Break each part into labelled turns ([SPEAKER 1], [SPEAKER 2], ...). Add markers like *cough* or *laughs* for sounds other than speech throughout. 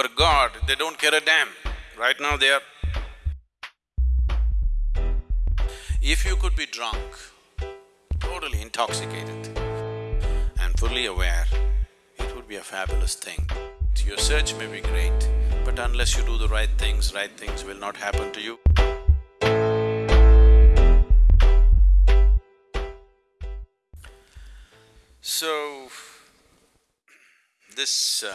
[SPEAKER 1] are God, they don't care a damn. Right now they are. If you could be drunk, totally intoxicated and fully aware, it would be a fabulous thing. Your search may be great, but unless you do the right things, right things will not happen to you. So, this uh,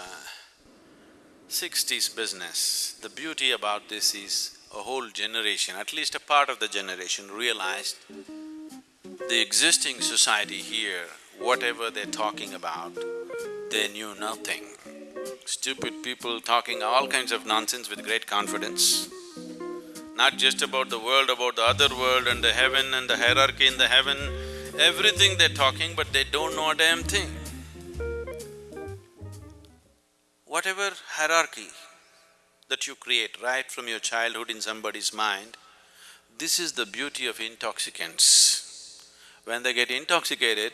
[SPEAKER 1] 60s business, the beauty about this is a whole generation, at least a part of the generation realized the existing society here, whatever they're talking about, they knew nothing. Stupid people talking all kinds of nonsense with great confidence. Not just about the world, about the other world and the heaven and the hierarchy in the heaven, everything they're talking but they don't know a damn thing. Whatever hierarchy that you create right from your childhood in somebody's mind, this is the beauty of intoxicants. When they get intoxicated,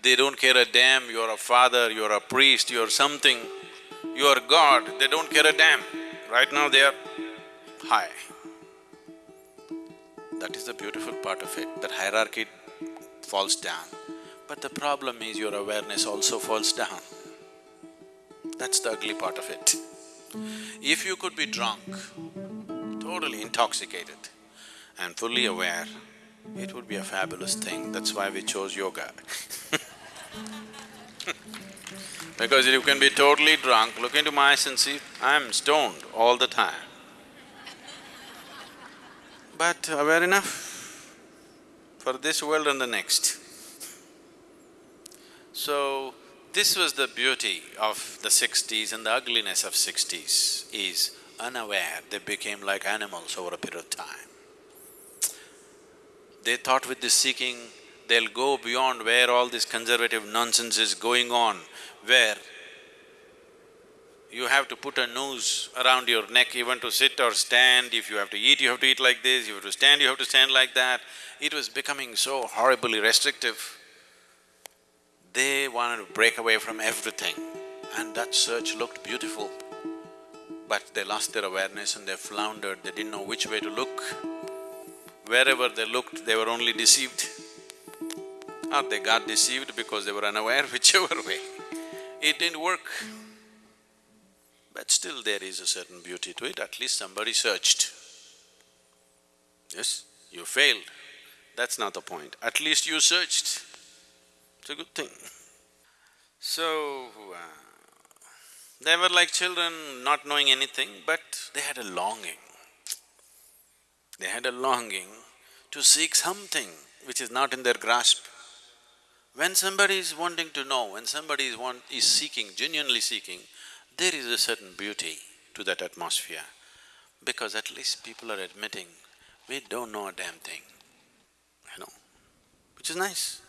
[SPEAKER 1] they don't care a damn you're a father, you're a priest, you're something, you're God, they don't care a damn. Right now they are high. That is the beautiful part of it, that hierarchy falls down. But the problem is your awareness also falls down. That's the ugly part of it. If you could be drunk, totally intoxicated and fully aware, it would be a fabulous thing. That's why we chose yoga *laughs* Because you can be totally drunk, look into my eyes and see, I'm stoned all the time. But aware enough for this world and the next. So, this was the beauty of the sixties and the ugliness of sixties is unaware, they became like animals over a period of time. They thought with this seeking, they'll go beyond where all this conservative nonsense is going on, where you have to put a noose around your neck even to sit or stand, if you have to eat, you have to eat like this, you have to stand, you have to stand like that. It was becoming so horribly restrictive. They wanted to break away from everything and that search looked beautiful. But they lost their awareness and they floundered, they didn't know which way to look. Wherever they looked, they were only deceived. Or they got deceived because they were unaware, *laughs* whichever way. It didn't work. But still there is a certain beauty to it, at least somebody searched. Yes, you failed, that's not the point, at least you searched. It's a good thing. So, uh, they were like children not knowing anything, but they had a longing. They had a longing to seek something which is not in their grasp. When somebody is wanting to know, when somebody is want… is seeking, genuinely seeking, there is a certain beauty to that atmosphere because at least people are admitting, we don't know a damn thing, you know, which is nice.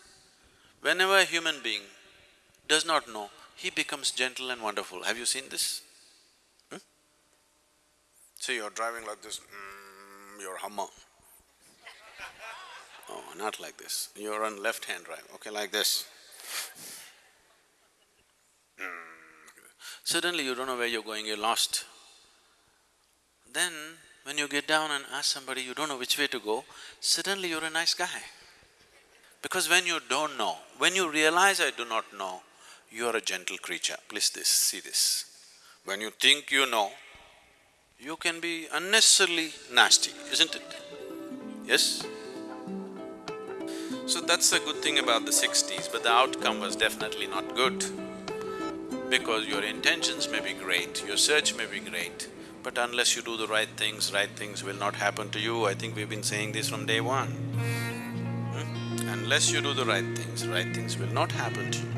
[SPEAKER 1] Whenever a human being does not know, he becomes gentle and wonderful. Have you seen this? Hmm? So you're driving like this, mm, you're Hummer. *laughs* Oh, not like this. You're on left-hand drive, okay, like this. Mm. Suddenly you don't know where you're going, you're lost. Then, when you get down and ask somebody you don't know which way to go, suddenly you're a nice guy. Because when you don't know, when you realize I do not know, you are a gentle creature. Please this, see this. When you think you know, you can be unnecessarily nasty, isn't it? Yes? So that's the good thing about the sixties, but the outcome was definitely not good. Because your intentions may be great, your search may be great, but unless you do the right things, right things will not happen to you. I think we've been saying this from day one. Unless you do the right things, right things will not happen to you.